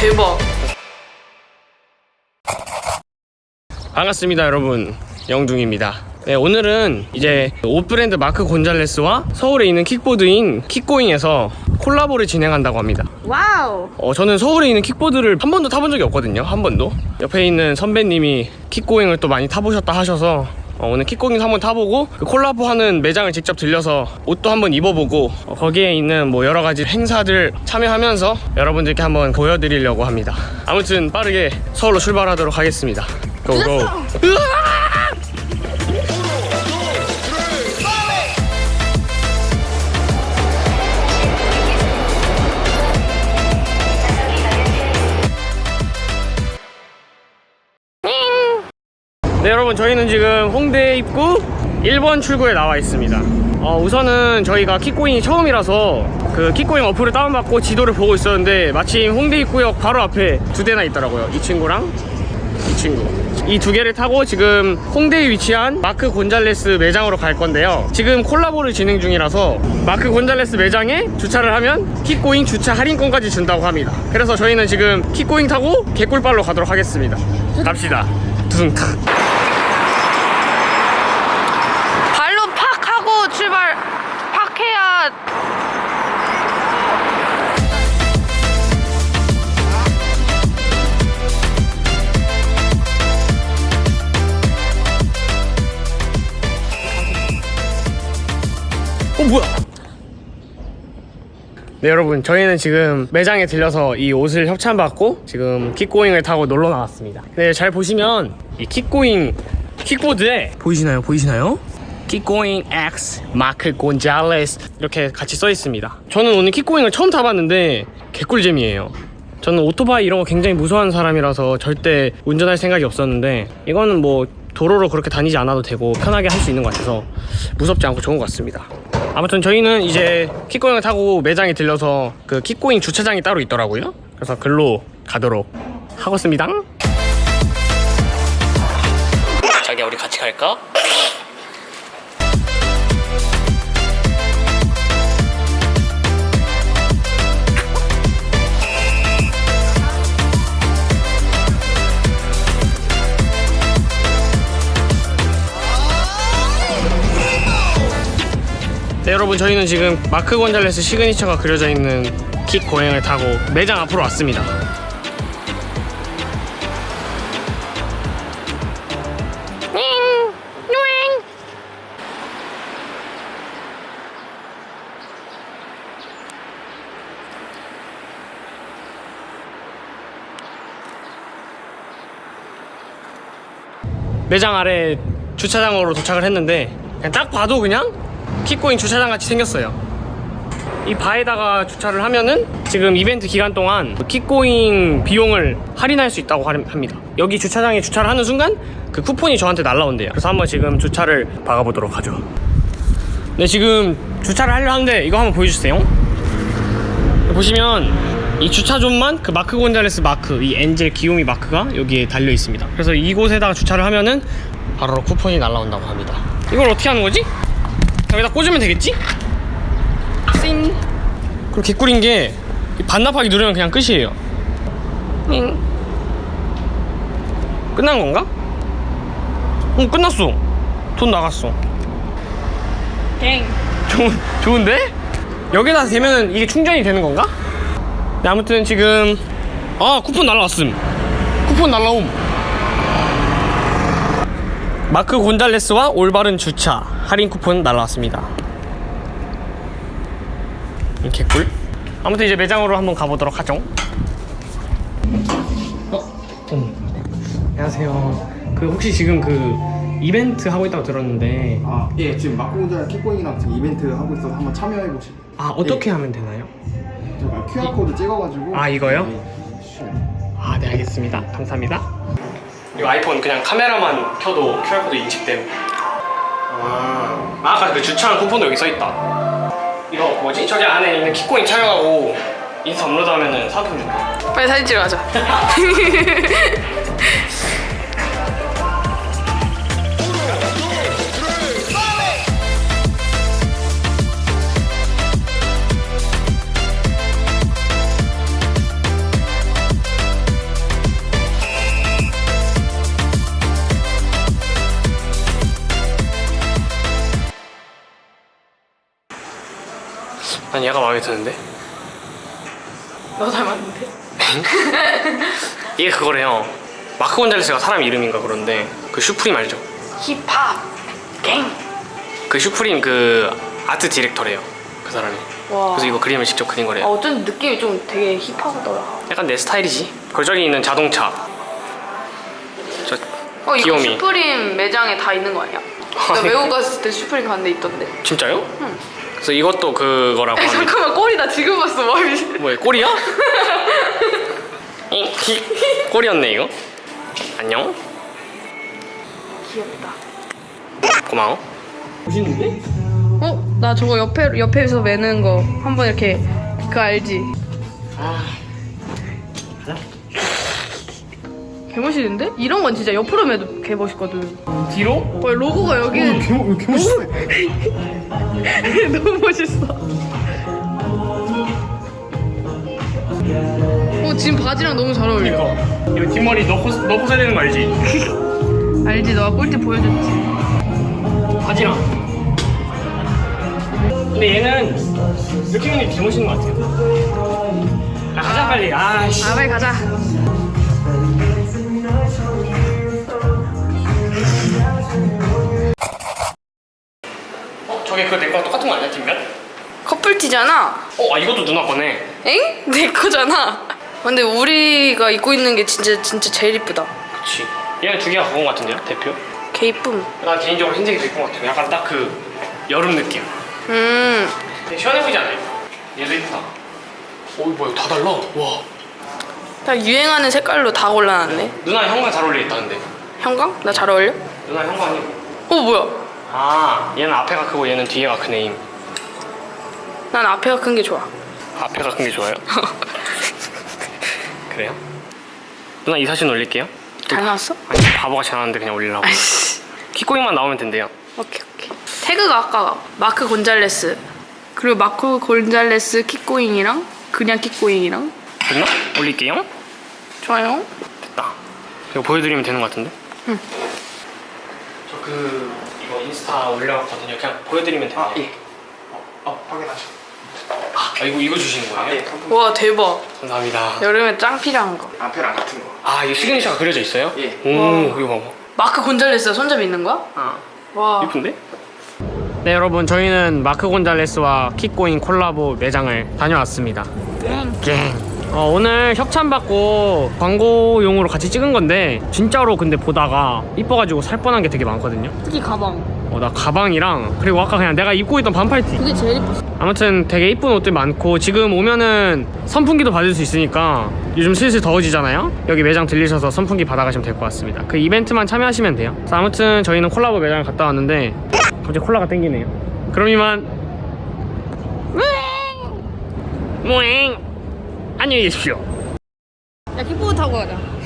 대박. 반갑습니다 여러분 영둥입니다 네, 오늘은 이제 옷 브랜드 마크 곤잘레스와 서울에 있는 킥보드인 킥고잉에서 콜라보를 진행한다고 합니다 와우. 어, 저는 서울에 있는 킥보드를 한 번도 타본 적이 없거든요 한 번도 옆에 있는 선배님이 킥고잉을 또 많이 타보셨다 하셔서 어, 오늘 킥고잉 한번 타보고 그 콜라보하는 매장을 직접 들려서 옷도 한번 입어보고 어, 거기에 있는 뭐 여러 가지 행사들 참여하면서 여러분들께 한번 보여드리려고 합니다. 아무튼 빠르게 서울로 출발하도록 하겠습니다. 고고 네 여러분 저희는 지금 홍대 입구 1번 출구에 나와 있습니다. 어, 우선은 저희가 킥고잉이 처음이라서 그 킥고잉 어플을 다운받고 지도를 보고 있었는데 마침 홍대 입구역 바로 앞에 두 대나 있더라고요. 이 친구랑 이 친구. 이 두 개를 타고 지금 홍대에 위치한 마크 곤잘레스 매장으로 갈 건데요. 지금 콜라보를 진행 중이라서 마크 곤잘레스 매장에 주차를 하면 킥고잉 주차 할인권까지 준다고 합니다. 그래서 저희는 지금 킥고잉 타고 개꿀발로 가도록 하겠습니다. 갑시다. 두둥탁 네 여러분 저희는 지금 매장에 들려서 이 옷을 협찬받고 지금 킥고잉을 타고 놀러 나왔습니다. 네 잘 보시면 이 킥고잉 킥보드에 보이시나요? 보이시나요? 킥고잉 X 마크 곤잘레스 이렇게 같이 써 있습니다. 저는 오늘 킥고잉을 처음 타봤는데 개꿀잼이에요. 저는 오토바이 이런 거 굉장히 무서워하는 사람이라서 절대 운전할 생각이 없었는데 이거는 뭐 도로로 그렇게 다니지 않아도 되고 편하게 할 수 있는 것 같아서 무섭지 않고 좋은 것 같습니다 아무튼 저희는 이제 킥고잉을 타고 매장에 들려서 그 킥고잉 주차장이 따로 있더라고요 그래서 글로 가도록 하겠습니다 자기야 우리 같이 갈까? 네 여러분 저희는 지금 마크 곤잘레스 시그니처가 그려져 있는 킥 고행을 타고 매장 앞으로 왔습니다. 매장 아래 주차장으로 도착을 했는데 그냥 딱 봐도 그냥 킥고잉 주차장 같이 생겼어요. 이 바에다가 주차를 하면은 지금 이벤트 기간 동안 킥고잉 비용을 할인할 수 있다고 하- 합니다. 여기 주차장에 주차를 하는 순간 그 쿠폰이 저한테 날라온대요. 그래서 한번 지금 주차를 박아보도록 하죠. 네 지금 주차를 하려 하는데 이거 한번 보여주세요. 보시면 이 주차존만 그 마크 곤잘레스 마크 이 엔젤 귀요미 마크가 여기에 달려 있습니다. 그래서 이곳에다가 주차를 하면은 바로 쿠폰이 날라온다고 합니다. 이걸 어떻게 하는 거지? 여기다 꽂으면 되겠지? 띵 그리고 개꿀인 게이 반납하기 누르면 그냥 끝이에요 띵 끝난 건가? 응 끝났어 돈 나갔어 갱. 좋은, 좋은데? 여기다 대면 이게 충전이 되는 건가? 네, 아무튼 지금 아 쿠폰 날라왔음 쿠폰 날라옴 마크 곤잘레스와 올바른 주차 할인 쿠폰 날라왔습니다 이 개꿀 아무튼 이제 매장으로 한번 가보도록 하죠 어? 어. 안녕하세요 그 혹시 지금 그 이벤트 하고 있다고 들었는데 아, 예, 지금 마코운자 킥보잉이랑 지금 이벤트 하고 있어서 한번 참여해 보시고. 아 어떻게 하면 되나요? 제가 QR 코드 찍어가지고. 아, 이거요? 네. 아, 네, 알겠습니다. 감사합니다. 이 아이폰 그냥 카메라만 켜도 QR코드 인식됨. 아, 아, 아까 그 주차한 쿠폰도 여기 써있다. 이거 뭐지? 저기 안에 있는 킥고잉 촬영하고 인스타 업로드하면 은 상품 준다. 빨리 사진 찍어 가자. 난 얘가 마음에 드는데 너 닮았는데? 이게 그거래요 마크 곤잘레스가 사람 이름인가 그런데 그 슈프림 알죠? 힙합 갱. 그 슈프림 그 아트 디렉터래요 그 사람이 와. 그래서 이거 그림을 직접 그린 아, 거래요 어쩐지 느낌이 좀 되게 힙하더라. 약간 내 스타일이지 그리고 저기 있는 자동차 저 어 이거 귀요미 슈프림 매장에 다 있는 거 아니야? 나 외국 갔을 때 슈프림 갔는데 있던데. 진짜요? 그래서 이것도 그거라고 아니, 합니다 잠깐만 꼬리 나 지금 봤어 머리. 뭐야 꼬리야? 이, 히, 꼬리였네 이거 안녕 귀엽다. 고마워 멋있는데? 어? 나 저거 옆에 옆에서 매는 거 한번 이렇게 그거 알지? 아 가자 개 멋있는데? 이런 건 진짜 옆으로 매도 개 멋있거든. 뒤로? 어, 로고가 여기 개, 개 멋있어. 너무 멋있어. 어 지금 바지랑 너무 잘 어울려. 그니까 이거 뒷머리 넣고, 넣고 써야 되는 거 알지? 알지? 너가 꿀팁 보여줬지. 바지랑 근데 얘는 이렇게 입는 게개 멋있는 것 같아요 아, 가자 빨리 아 씨 아 빨리 가자. 저게 그 내 거랑 똑같은 거 아니야 뒷면? 커플티잖아. 어? 아 이것도 누나 거네 엥? 내 거잖아. 근데 우리가 입고 있는 게 진짜 진짜 제일 이쁘다. 그치 얘는 두 개가 그건 것 같은데요 대표? 개 이쁨. 난 개인적으로 흰색이 더 이쁜 것 같아요 약간 딱 그 여름 느낌 음. 시원해 보이지 않아요? 얘도 이쁘다 오 뭐야 다 달라 와 다 유행하는 색깔로 다 골라놨네. 누나 형광 잘 어울리겠다는데 형광? 나 잘 어울려? 누나 형광이고 어 뭐야? 아 얘는 앞에가 크고 얘는 뒤에가 크네 임. 난 앞에가 큰 게 좋아. 앞에가 큰 게 좋아요? 그래요? 누나 이 사진 올릴게요 잘 나왔어? 아니 바보같이 나왔는데 그냥 올리려고. 키코잉만 나오면 된대요 오케이 오케이. 태그가 아까 마크 곤잘레스 그리고 마크 곤잘레스 킥고잉이랑 그냥 킥고잉이랑 됐나? 올릴게요 좋아요. 됐다 이거 보여드리면 되는 것 같은데? 응. 저그 이거 인스타 올려놨거든요 그냥 보여드리면 돼요 아, 예. 어, 어 확인하셔. 아 이거 이거 주시는 아, 거예요? 예. 상품 와 대박. 감사합니다 여름에 짱 필요한 거. 앞에랑 같은 거. 아 이거 시그니처가 그려져 있어요? 예. 오 와. 이거 봐봐 마크 곤잘레스가 손잡이 있는 거야? 아 와. 이쁜데? 네 여러분 저희는 마크 곤잘레스와 킥고잉 콜라보 매장을 다녀왔습니다 갱. 어, 오늘 협찬 받고 광고용으로 같이 찍은 건데 진짜로 근데 보다가 이뻐가지고 살 뻔한 게 되게 많거든요. 특히 가방. 어, 나 가방이랑 그리고 아까 그냥 내가 입고 있던 반팔티. 그게 제일 이뻤어. 아무튼 되게 이쁜 옷들 많고 지금 오면은 선풍기도 받을 수 있으니까 요즘 슬슬 더워지잖아요? 여기 매장 들리셔서 선풍기 받아가시면 될 것 같습니다. 그 이벤트만 참여하시면 돼요. 아무튼 저희는 콜라보 매장을 갔다 왔는데 갑자기 콜라가 땡기네요. 그럼 이만. 무잉 안녕히 계십시오 야 킥보드 타고 가자.